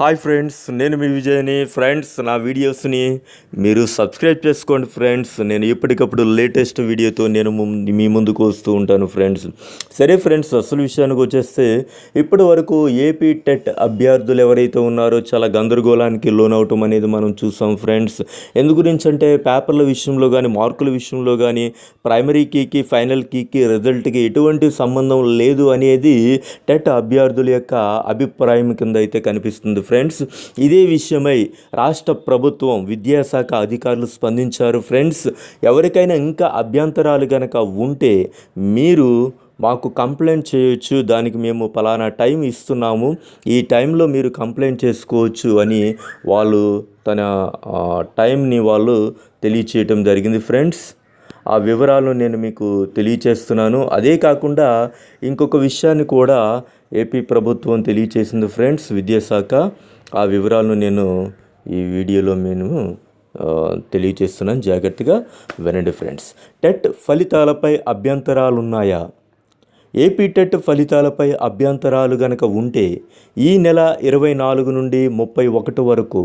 Hi friends నేను మీ విజయ్ని. Friends నా వీడియోస్ని మీరు సబ్స్క్రైబ్ చేసుకోండి ఫ్రెండ్స్. నేను ఎప్పటికప్పుడు లేటెస్ట్ వీడియోతో నేను ము- మీ ముందుకు వస్తూ ఉంటాను ఫ్రెండ్స్. సరే ఫ్రెండ్స్ అసలు విషయానికి వచ్చేస్తే ఇప్పటి వరకు ఏపీ టెట్ అభ్యర్థులు ఎవరైతే ఉన్నారో చాలా గందరగోళానికి లోనవటం అనేది మనం చూసాం ఫ్రెండ్స్. ఎందు గురించి అంటే పేపర్ల విషయంలో కానీ మార్కుల విషయంలో కానీ ప్రైమరీ కీకి ఫైనల్ కీకి రిజల్ట్కి ఎటువంటి సంబంధం లేదు అనేది టెట్ అభ్యర్థుల యొక్క అభిప్రాయం కింద అయితే కనిపిస్తుంది ఫ్రెండ్స్. ఇదే విషయమై రాష్ట్ర ప్రభుత్వం విద్యాశాఖ అధికారులు స్పందించారు. ఫ్రెండ్స్ ఎవరికైనా ఇంకా అభ్యంతరాలు కనుక ఉంటే మీరు మాకు కంప్లైంట్ చేయొచ్చు. దానికి మేము పలానా టైం ఇస్తున్నాము. ఈ టైంలో మీరు కంప్లైంట్ చేసుకోవచ్చు అని వాళ్ళు తన టైంని వాళ్ళు తెలియచేయటం జరిగింది. ఫ్రెండ్స్ ఆ వివరాలను నేను మీకు తెలియచేస్తున్నాను. అదే కాకుండా ఇంకొక విషయాన్ని కూడా ఏపీ ప్రభుత్వం తెలియచేసింది ఫ్రెండ్స్ విద్యాశాఖ. ఆ వివరాలను నేను ఈ వీడియోలో నేను తెలియచేస్తున్నాను. జాగ్రత్తగా వినండి ఫ్రెండ్స్. టెట్ ఫలితాలపై అభ్యంతరాలు ఉన్నాయా ఏపీ టెట్ ఫలితాలపై అభ్యంతరాలు గనక ఉంటే ఈ నెల ఇరవై నాలుగు నుండి ముప్పై ఒకటి వరకు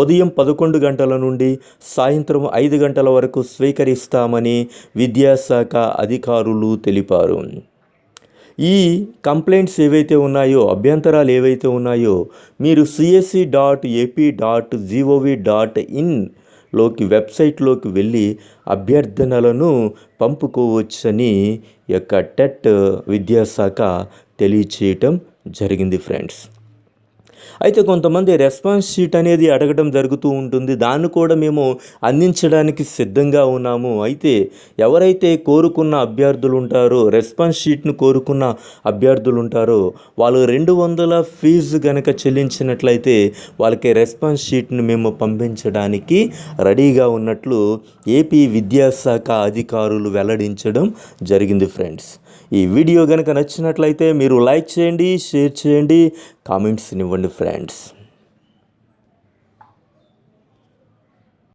ఉదయం పదకొండు గంటల నుండి సాయంత్రం ఐదు గంటల వరకు స్వీకరిస్తామని విద్యాశాఖ అధికారులు తెలిపారు. ఈ కంప్లైంట్స్ ఏవైతే ఉన్నాయో అభ్యంతరాలు ఏవైతే ఉన్నాయో మీరు CSC dot AP dot gov dot ఇన్లోకి వెబ్సైట్లోకి వెళ్ళి అభ్యర్థనలను పంపుకోవచ్చని యొక్క టెట్ విద్యాశాఖ తెలియచేయటం జరిగింది ఫ్రెండ్స్. అయితే కొంతమంది రెస్పాన్స్ షీట్ అనేది అడగడం జరుగుతూ ఉంటుంది. దాన్ని కూడా మేము అందించడానికి సిద్ధంగా ఉన్నాము. అయితే ఎవరైతే కోరుకున్న అభ్యర్థులు ఉంటారో రెస్పాన్స్ షీట్ను కోరుకున్న అభ్యర్థులు ఉంటారో వాళ్ళు రెండు వందల ఫీజు గనక చెల్లించినట్లయితే వాళ్ళకి రెస్పాన్స్ షీట్ను మేము పంపించడానికి రెడీగా ఉన్నట్లు ఏపీ విద్యాశాఖ అధికారులు వెల్లడించడం జరిగింది ఫ్రెండ్స్. ఈ వీడియో కనుక నచ్చినట్లయితే మీరు లైక్ చేయండి షేర్ చేయండి కామెంట్స్ ఇవ్వండి ఫ్రెండ్స్.